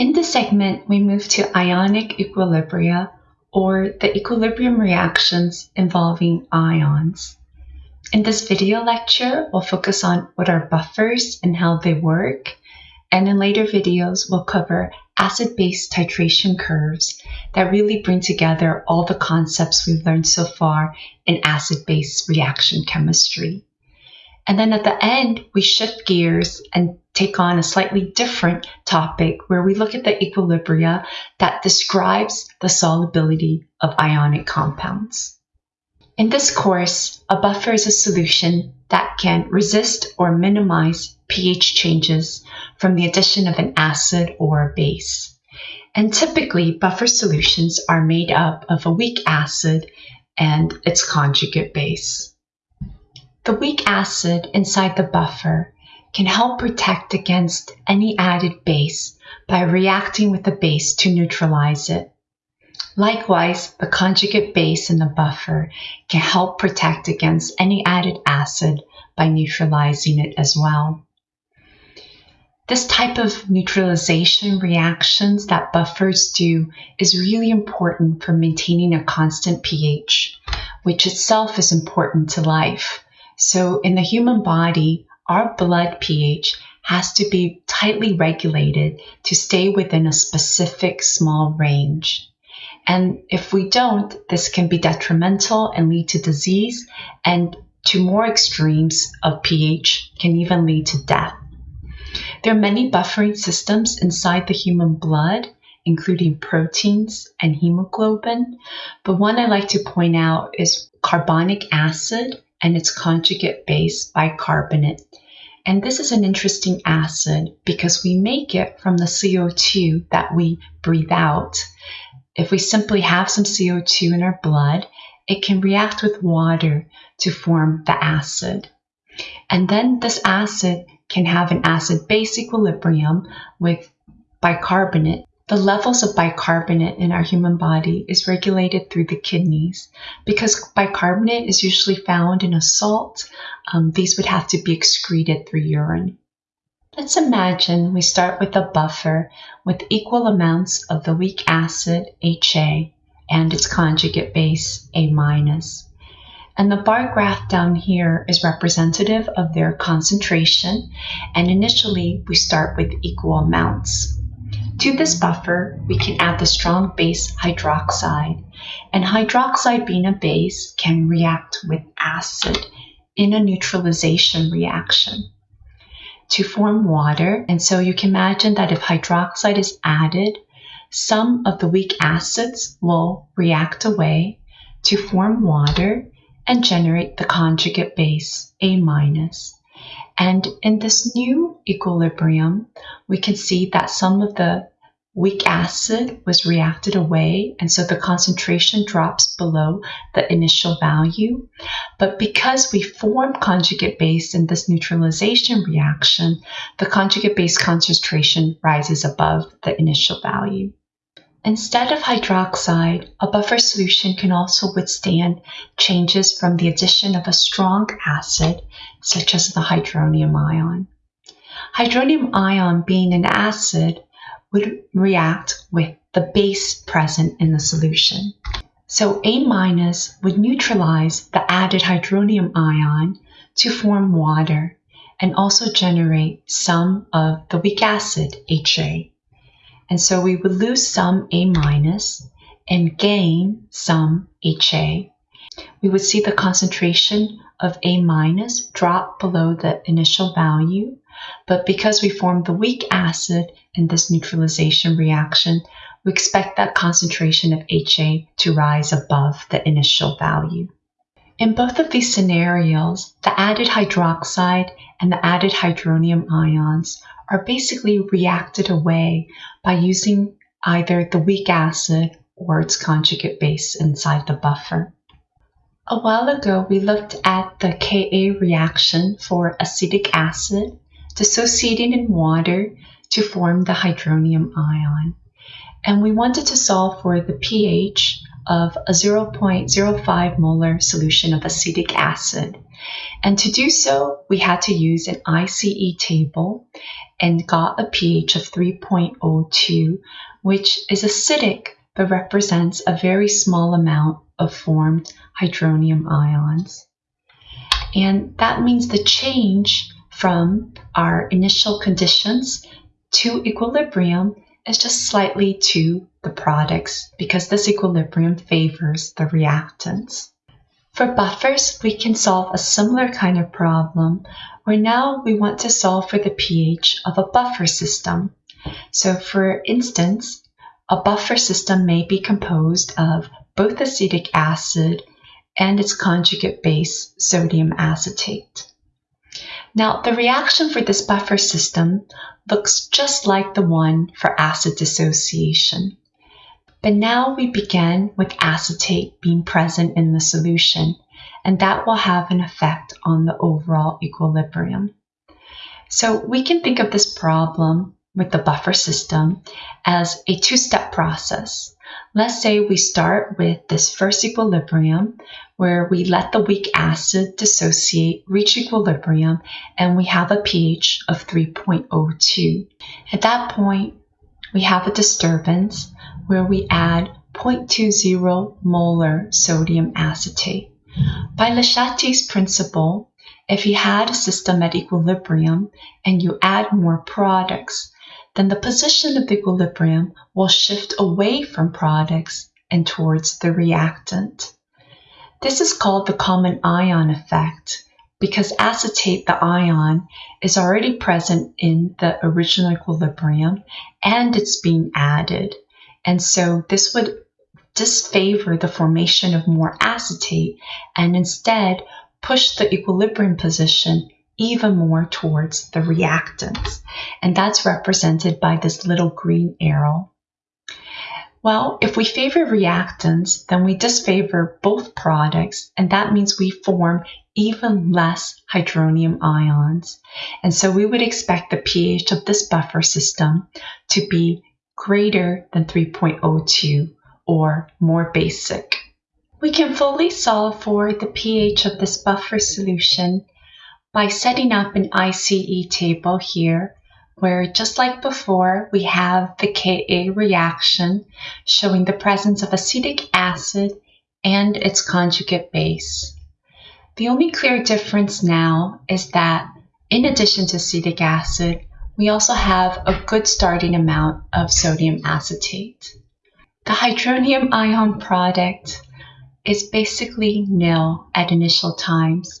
In this segment, we move to ionic equilibria or the equilibrium reactions involving ions. In this video lecture, we'll focus on what are buffers and how they work, and in later videos, we'll cover acid-base titration curves that really bring together all the concepts we've learned so far in acid-base reaction chemistry. And then at the end, we shift gears and take on a slightly different topic where we look at the equilibria that describes the solubility of ionic compounds. In this course, a buffer is a solution that can resist or minimize pH changes from the addition of an acid or a base. And typically, buffer solutions are made up of a weak acid and its conjugate base. The weak acid inside the buffer can help protect against any added base by reacting with the base to neutralize it. Likewise, the conjugate base in the buffer can help protect against any added acid by neutralizing it as well. This type of neutralization reactions that buffers do is really important for maintaining a constant pH, which itself is important to life. So in the human body, our blood pH has to be tightly regulated to stay within a specific small range. And if we don't, this can be detrimental and lead to disease, and to more extremes of pH can even lead to death. There are many buffering systems inside the human blood, including proteins and hemoglobin, but one I like to point out is carbonic acid and its conjugate base bicarbonate. And this is an interesting acid because we make it from the CO2 that we breathe out. If we simply have some CO2 in our blood, it can react with water to form the acid. And then this acid can have an acid base equilibrium with bicarbonate. The levels of bicarbonate in our human body is regulated through the kidneys. Because bicarbonate is usually found in a salt, um, these would have to be excreted through urine. Let's imagine we start with a buffer with equal amounts of the weak acid HA and its conjugate base A minus. And the bar graph down here is representative of their concentration and initially we start with equal amounts. To this buffer, we can add the strong base hydroxide and hydroxide being a base can react with acid in a neutralization reaction to form water. And so you can imagine that if hydroxide is added, some of the weak acids will react away to form water and generate the conjugate base, A minus. And in this new equilibrium, we can see that some of the weak acid was reacted away, and so the concentration drops below the initial value. But because we form conjugate base in this neutralization reaction, the conjugate base concentration rises above the initial value. Instead of hydroxide, a buffer solution can also withstand changes from the addition of a strong acid, such as the hydronium ion. Hydronium ion being an acid would react with the base present in the solution. So A minus would neutralize the added hydronium ion to form water and also generate some of the weak acid HA. And so we would lose some A minus and gain some HA. We would see the concentration of A minus drop below the initial value but because we formed the weak acid in this neutralization reaction, we expect that concentration of HA to rise above the initial value. In both of these scenarios, the added hydroxide and the added hydronium ions are basically reacted away by using either the weak acid or its conjugate base inside the buffer. A while ago, we looked at the Ka reaction for acetic acid dissociating in water to form the hydronium ion. And we wanted to solve for the pH of a 0.05 molar solution of acetic acid. And to do so, we had to use an ICE table and got a pH of 3.02, which is acidic but represents a very small amount of formed hydronium ions. And that means the change from our initial conditions to equilibrium is just slightly to the products because this equilibrium favors the reactants. For buffers, we can solve a similar kind of problem where now we want to solve for the pH of a buffer system. So for instance, a buffer system may be composed of both acetic acid and its conjugate base, sodium acetate. Now, the reaction for this buffer system looks just like the one for acid dissociation. But now we begin with acetate being present in the solution, and that will have an effect on the overall equilibrium. So we can think of this problem with the buffer system as a two-step process. Let's say we start with this first equilibrium where we let the weak acid dissociate, reach equilibrium, and we have a pH of 3.02. At that point, we have a disturbance where we add 0.20 molar sodium acetate. By Le Chatelier's principle, if you had a system at equilibrium and you add more products, then the position of equilibrium will shift away from products and towards the reactant. This is called the common ion effect because acetate, the ion, is already present in the original equilibrium and it's being added. And so this would disfavor the formation of more acetate and instead push the equilibrium position even more towards the reactants. And that's represented by this little green arrow. Well, if we favor reactants, then we disfavor both products, and that means we form even less hydronium ions. And so we would expect the pH of this buffer system to be greater than 3.02 or more basic. We can fully solve for the pH of this buffer solution by setting up an ICE table here where just like before we have the Ka reaction showing the presence of acetic acid and its conjugate base. The only clear difference now is that in addition to acetic acid, we also have a good starting amount of sodium acetate. The hydronium ion product is basically nil at initial times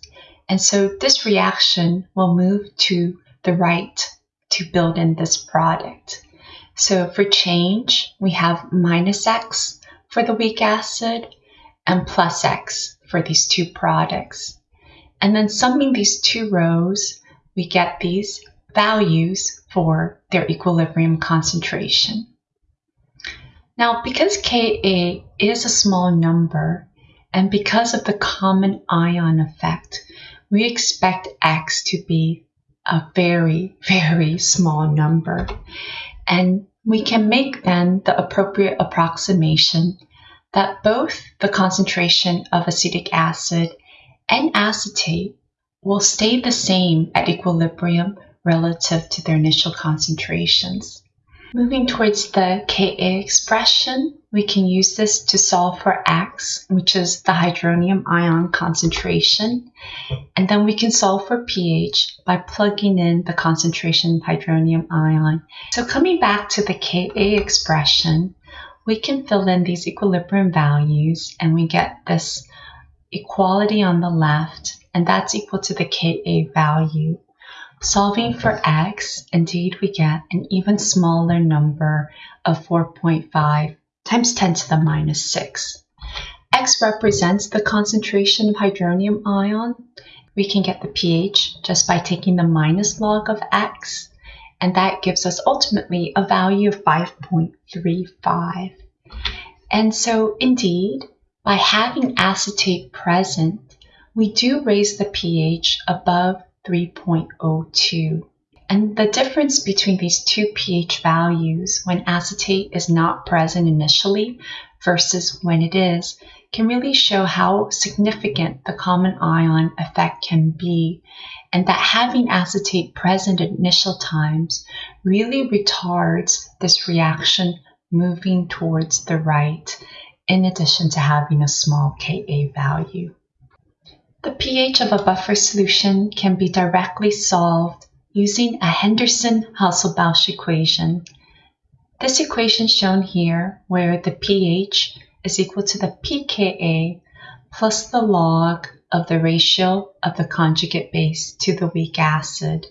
and so this reaction will move to the right to build in this product. So for change, we have minus x for the weak acid and plus x for these two products. And then summing these two rows, we get these values for their equilibrium concentration. Now, because Ka is a small number, and because of the common ion effect, we expect x to be a very, very small number. And we can make then the appropriate approximation that both the concentration of acetic acid and acetate will stay the same at equilibrium relative to their initial concentrations. Moving towards the Ka expression, we can use this to solve for X, which is the hydronium ion concentration. And then we can solve for pH by plugging in the concentration of hydronium ion. So coming back to the Ka expression, we can fill in these equilibrium values and we get this equality on the left, and that's equal to the Ka value. Solving for x, indeed we get an even smaller number of 4.5 times 10 to the minus 6. x represents the concentration of hydronium ion. We can get the pH just by taking the minus log of x, and that gives us ultimately a value of 5.35. And so indeed, by having acetate present, we do raise the pH above 3.02. And the difference between these two pH values when acetate is not present initially versus when it is can really show how significant the common ion effect can be, and that having acetate present at initial times really retards this reaction moving towards the right, in addition to having a small Ka value. The pH of a buffer solution can be directly solved using a Henderson-Hasselbalch equation. This equation shown here, where the pH is equal to the pKa plus the log of the ratio of the conjugate base to the weak acid.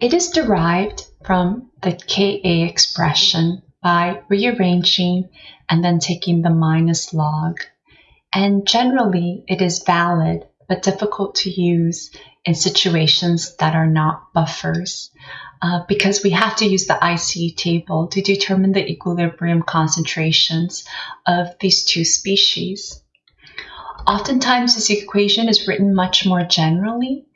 It is derived from the Ka expression by rearranging and then taking the minus log. And generally, it is valid but difficult to use in situations that are not buffers uh, because we have to use the ICE table to determine the equilibrium concentrations of these two species. Oftentimes, this equation is written much more generally,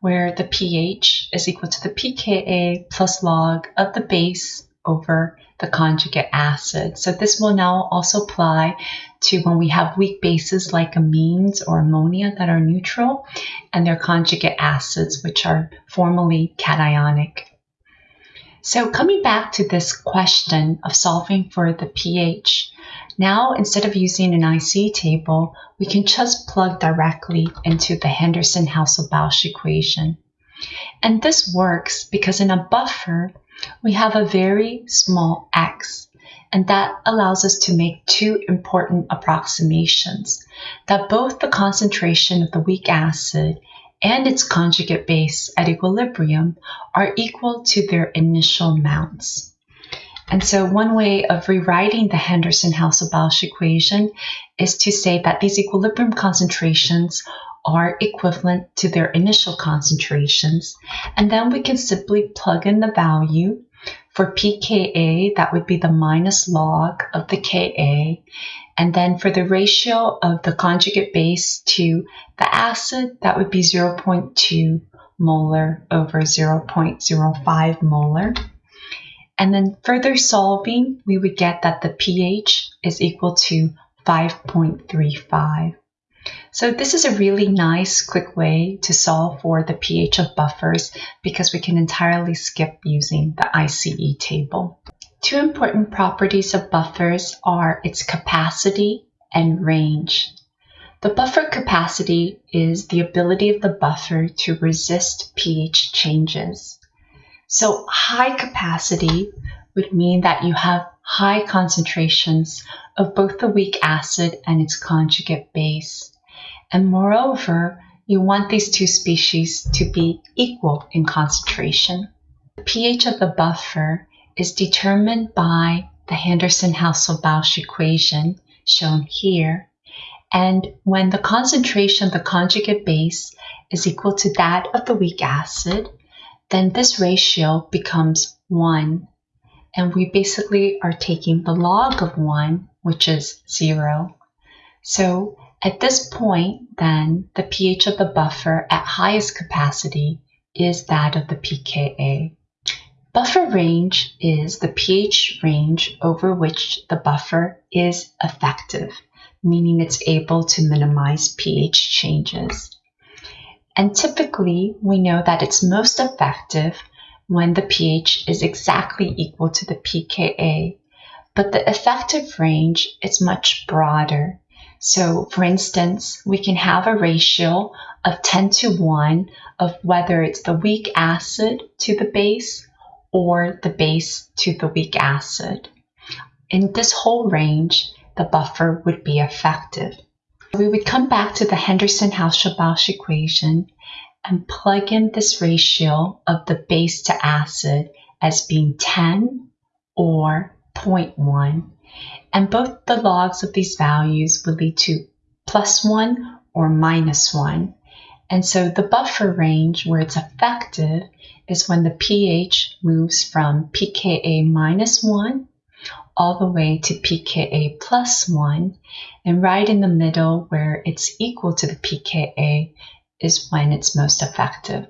where the pH is equal to the pKa plus log of the base over the conjugate acid. So this will now also apply to when we have weak bases like amines or ammonia that are neutral and their conjugate acids, which are formally cationic. So coming back to this question of solving for the pH, now instead of using an ICE table, we can just plug directly into the Henderson-Hasselbalch equation. And this works because in a buffer, we have a very small x, and that allows us to make two important approximations, that both the concentration of the weak acid and its conjugate base at equilibrium are equal to their initial amounts. And so one way of rewriting the Henderson-Hasselbalch equation is to say that these equilibrium concentrations are equivalent to their initial concentrations. And then we can simply plug in the value for pKa, that would be the minus log of the Ka. And then for the ratio of the conjugate base to the acid, that would be 0.2 molar over 0.05 molar. And then further solving, we would get that the pH is equal to 5.35. So this is a really nice, quick way to solve for the pH of buffers because we can entirely skip using the ICE table. Two important properties of buffers are its capacity and range. The buffer capacity is the ability of the buffer to resist pH changes. So high capacity would mean that you have high concentrations of both the weak acid and its conjugate base. And moreover, you want these two species to be equal in concentration. The pH of the buffer is determined by the Henderson-Hasselbalch equation shown here. And when the concentration of the conjugate base is equal to that of the weak acid, then this ratio becomes 1. And we basically are taking the log of 1, which is 0. So at this point, then, the pH of the buffer at highest capacity is that of the pKa. Buffer range is the pH range over which the buffer is effective, meaning it's able to minimize pH changes. And typically, we know that it's most effective when the pH is exactly equal to the pKa, but the effective range is much broader so for instance, we can have a ratio of 10 to 1 of whether it's the weak acid to the base or the base to the weak acid. In this whole range, the buffer would be effective. We would come back to the Henderson-Hasselbalch equation and plug in this ratio of the base to acid as being 10 or 0.1 and both the logs of these values would lead to plus 1 or minus 1. And so the buffer range where it's effective is when the pH moves from pKa minus 1 all the way to pKa plus 1. And right in the middle where it's equal to the pKa is when it's most effective.